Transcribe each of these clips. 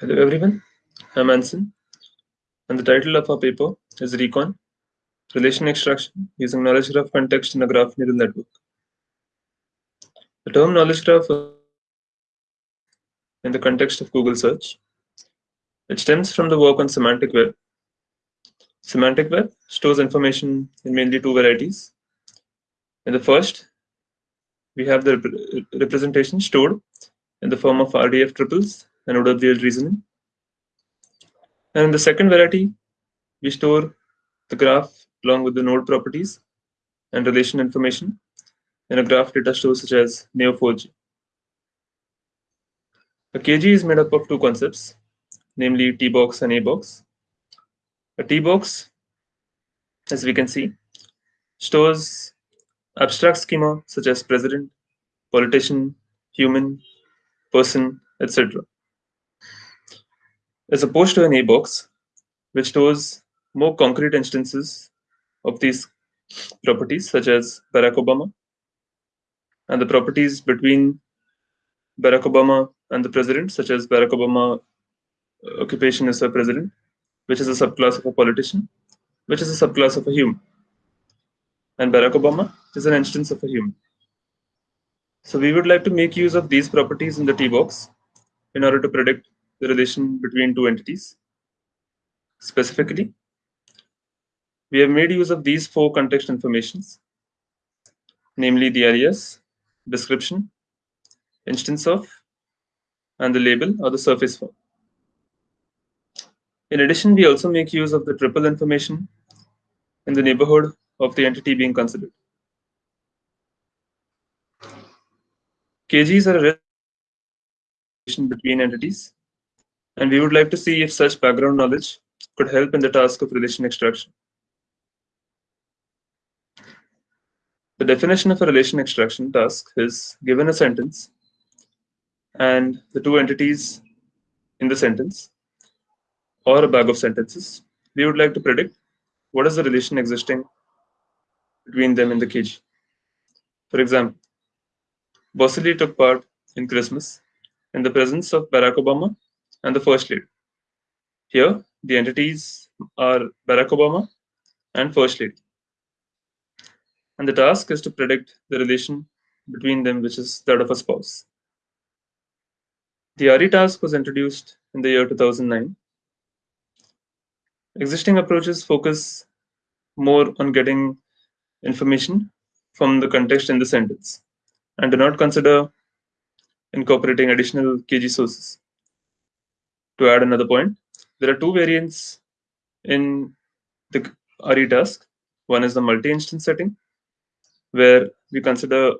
Hello everyone, I'm Anson, and the title of our paper is Recon, Relation Extraction using Knowledge Graph Context in a Graph Neural Network. The term knowledge graph in the context of Google search, it stems from the work on semantic web. Semantic web stores information in mainly two varieties. In the first, we have the rep representation stored in the form of RDF triples and OWL reasoning. And in the second variety, we store the graph along with the node properties and relation information in a graph data store such as Neo4j. A KG is made up of two concepts, namely T-box and A-box. A T-box, as we can see, stores abstract schema such as president, politician, human, person, etc as opposed to an A box, which stores more concrete instances of these properties, such as Barack Obama, and the properties between Barack Obama and the president, such as Barack Obama uh, occupation as a president, which is a subclass of a politician, which is a subclass of a human. And Barack Obama is an instance of a human. So we would like to make use of these properties in the T box in order to predict the relation between two entities. Specifically, we have made use of these four context informations, namely the alias, description, instance of, and the label or the surface form. In addition, we also make use of the triple information in the neighborhood of the entity being considered. KGs are a relation between entities and we would like to see if such background knowledge could help in the task of relation extraction. The definition of a relation extraction task is given a sentence and the two entities in the sentence or a bag of sentences, we would like to predict what is the relation existing between them in the KG. For example, Boss Lee took part in Christmas in the presence of Barack Obama and the first lady. Here, the entities are Barack Obama and first lady. And the task is to predict the relation between them, which is that of a spouse. The RE task was introduced in the year 2009. Existing approaches focus more on getting information from the context in the sentence and do not consider incorporating additional KG sources to add another point, there are two variants in the RE task. One is the multi-instance setting, where we consider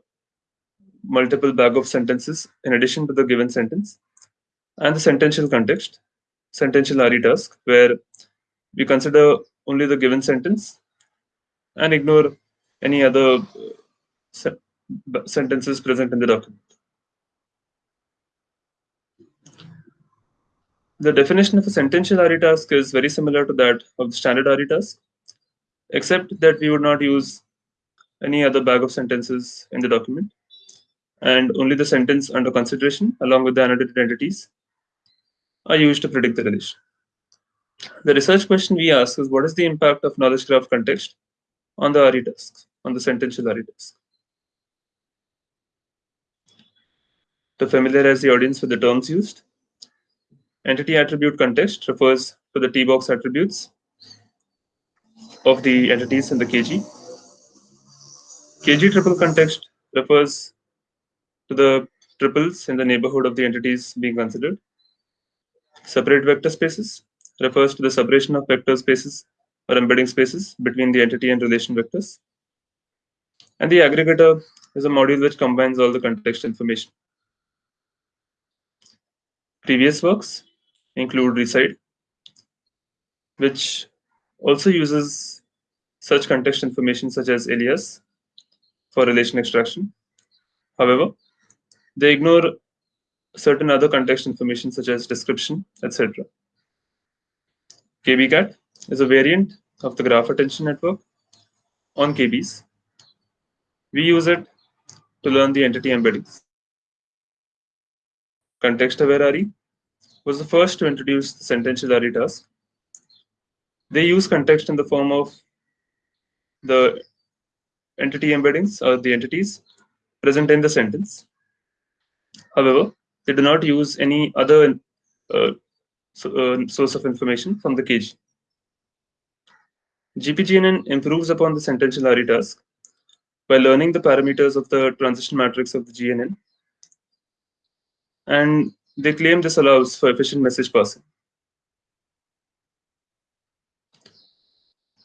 multiple bag of sentences in addition to the given sentence, and the sentential context, sentential RE task, where we consider only the given sentence and ignore any other uh, sentences present in the document. The definition of a sentential RE task is very similar to that of the standard RE task, except that we would not use any other bag of sentences in the document, and only the sentence under consideration along with the annotated entities are used to predict the relation. The research question we ask is what is the impact of knowledge graph context on the RE task, on the sentential RE task? To familiarize the audience with the terms used, Entity attribute context refers to the T-box attributes of the entities in the KG. KG triple context refers to the triples in the neighborhood of the entities being considered. Separate vector spaces refers to the separation of vector spaces or embedding spaces between the entity and relation vectors. And the aggregator is a module which combines all the context information. Previous works include RESIDE, which also uses such context information such as alias for relation extraction. However, they ignore certain other context information such as description, etc. KBGAT is a variant of the graph attention network on KBs. We use it to learn the entity embeddings. Context aware RE was the first to introduce the sentential task. They use context in the form of the entity embeddings or the entities present in the sentence. However, they do not use any other uh, so, uh, source of information from the KG. GPGNN improves upon the sentential RE task by learning the parameters of the transition matrix of the GNN. And they claim this allows for efficient message passing.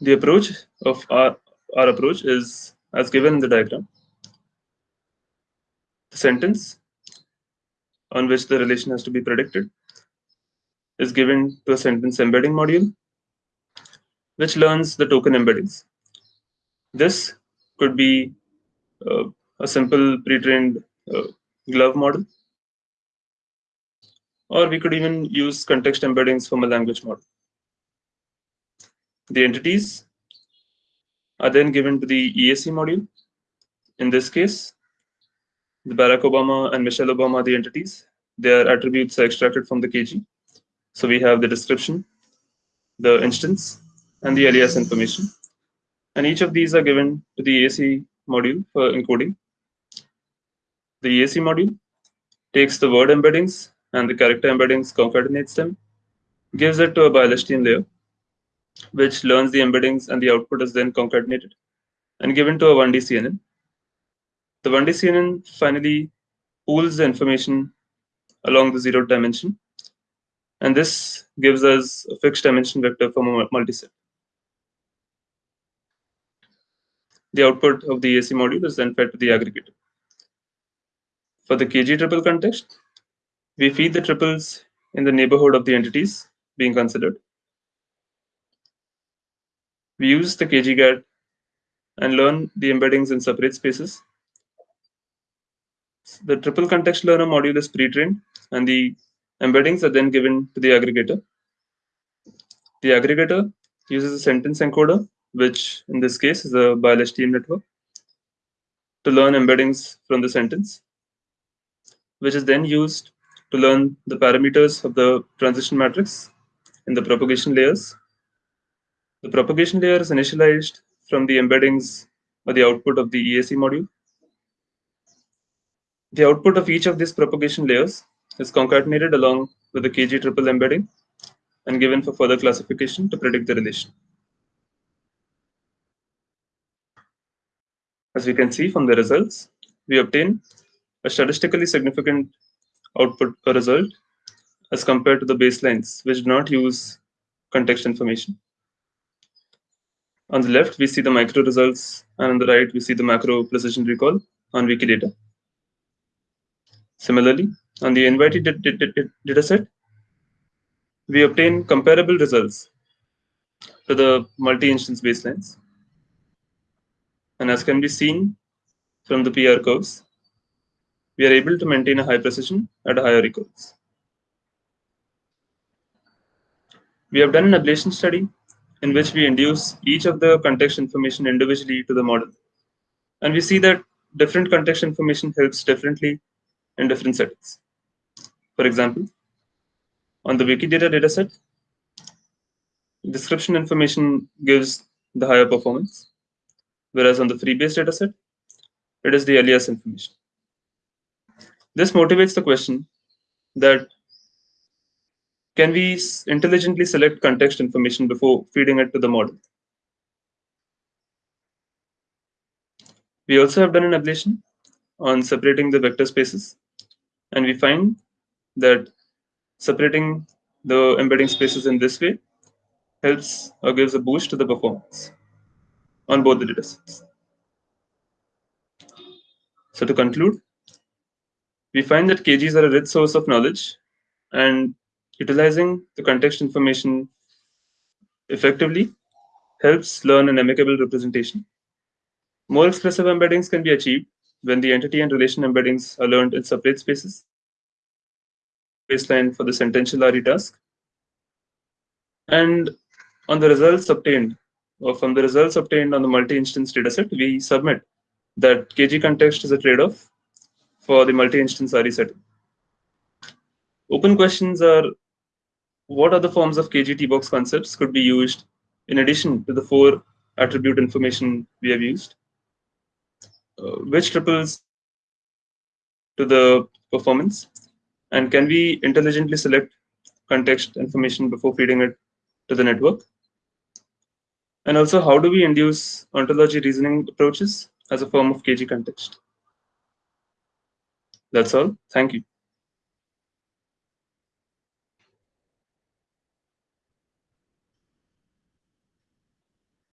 The approach of our, our approach is as given in the diagram. The sentence on which the relation has to be predicted is given to a sentence embedding module, which learns the token embeddings. This could be uh, a simple pre-trained uh, glove model, or we could even use context embeddings from a language model. The entities are then given to the EAC module. In this case, the Barack Obama and Michelle Obama are the entities. Their attributes are extracted from the KG. So we have the description, the instance, and the alias information. And each of these are given to the EAC module for encoding. The EAC module takes the word embeddings and the character embeddings, concatenates them, gives it to a BiLSTM layer, which learns the embeddings and the output is then concatenated and given to a 1D CNN. The 1D CNN finally pools the information along the zero dimension and this gives us a fixed dimension vector from a multiset. The output of the EAC module is then fed to the aggregator. For the KG triple context, we feed the triples in the neighborhood of the entities being considered. We use the KGGAT and learn the embeddings in separate spaces. The triple context learner module is pre-trained and the Embeddings are then given to the aggregator. The aggregator uses a sentence encoder, which in this case is a BiLSTM network, to learn embeddings from the sentence, which is then used to learn the parameters of the transition matrix in the propagation layers. The propagation layer is initialized from the embeddings or the output of the EAC module. The output of each of these propagation layers is concatenated along with the KG triple embedding and given for further classification to predict the relation. As we can see from the results, we obtain a statistically significant output or result as compared to the baselines, which do not use context information. On the left, we see the micro results, and on the right, we see the macro precision recall on Wikidata. Similarly, on the NYT dataset, we obtain comparable results to the multi-instance baselines. And as can be seen from the PR curves, we are able to maintain a high precision at a higher recalls. We have done an ablation study in which we induce each of the context information individually to the model. And we see that different context information helps differently in different settings. For example, on the Wikidata dataset, description information gives the higher performance, whereas on the Freebase dataset, it is the alias information. This motivates the question that can we intelligently select context information before feeding it to the model? We also have done an ablation on separating the vector spaces and we find that separating the embedding spaces in this way helps or gives a boost to the performance on both the datasets. So to conclude, we find that KGs are a rich source of knowledge and utilizing the context information effectively helps learn an amicable representation. More expressive embeddings can be achieved when the entity and relation embeddings are learned in separate spaces baseline for the sentential RE task. And on the results obtained, or from the results obtained on the multi-instance dataset, we submit that KG context is a trade-off for the multi-instance RE setting. Open questions are what other forms of KGT box concepts could be used in addition to the four attribute information we have used? Uh, which triples to the performance? And can we intelligently select context information before feeding it to the network? And also, how do we induce ontology reasoning approaches as a form of KG context? That's all. Thank you.